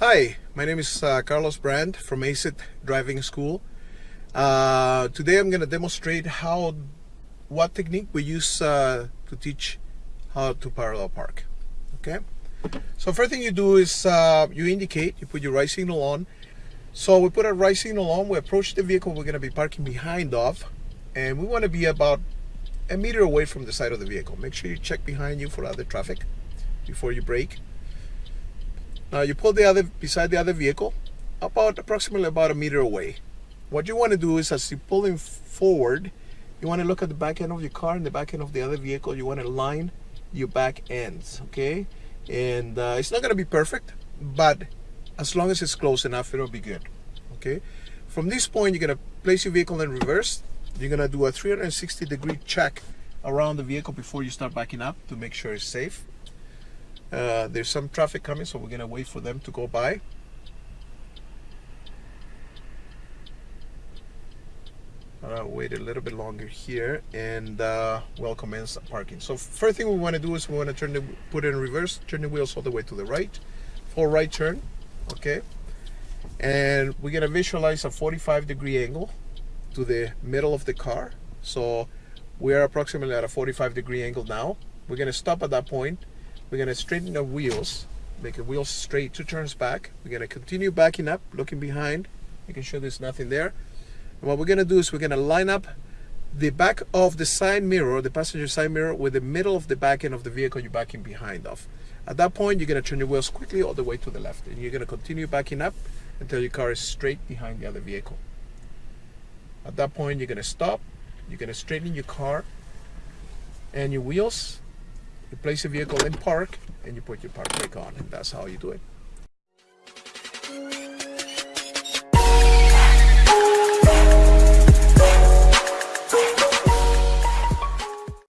Hi, my name is uh, Carlos Brand from ACIT Driving School. Uh, today I'm going to demonstrate how, what technique we use uh, to teach how to parallel park. Okay, so first thing you do is uh, you indicate, you put your right signal on. So we put our right signal on, we approach the vehicle we're going to be parking behind of, and we want to be about a meter away from the side of the vehicle. Make sure you check behind you for other traffic before you brake. Now you pull the other beside the other vehicle about approximately about a meter away. What you want to do is as you pull him forward, you want to look at the back end of your car and the back end of the other vehicle. You want to line your back ends, okay? And uh, it's not going to be perfect, but as long as it's close enough, it'll be good, okay? From this point, you're going to place your vehicle in reverse. You're going to do a 360 degree check around the vehicle before you start backing up to make sure it's safe. Uh, there's some traffic coming, so we're gonna wait for them to go by. Wait a little bit longer here and uh, we'll commence parking. So first thing we want to do is we want to turn the put it in reverse, turn the wheels all the way to the right, full right turn, okay. And we're gonna visualize a 45 degree angle to the middle of the car. So we are approximately at a 45 degree angle now. We're gonna stop at that point we're to straighten the wheels, make the wheels straight, two turns back. We're to continue backing up, looking behind, making sure there's nothing there. And what we're to do is we're to line up the back of the side mirror, the passenger side mirror, with the middle of the back end of the vehicle you're backing behind of. At that point, you're to turn your wheels quickly all the way to the left. And you're to continue backing up until your car is straight behind the other vehicle. At that point, you're to stop. You're to straighten your car and your wheels you place your vehicle in park and you put your park brake on and that's how you do it.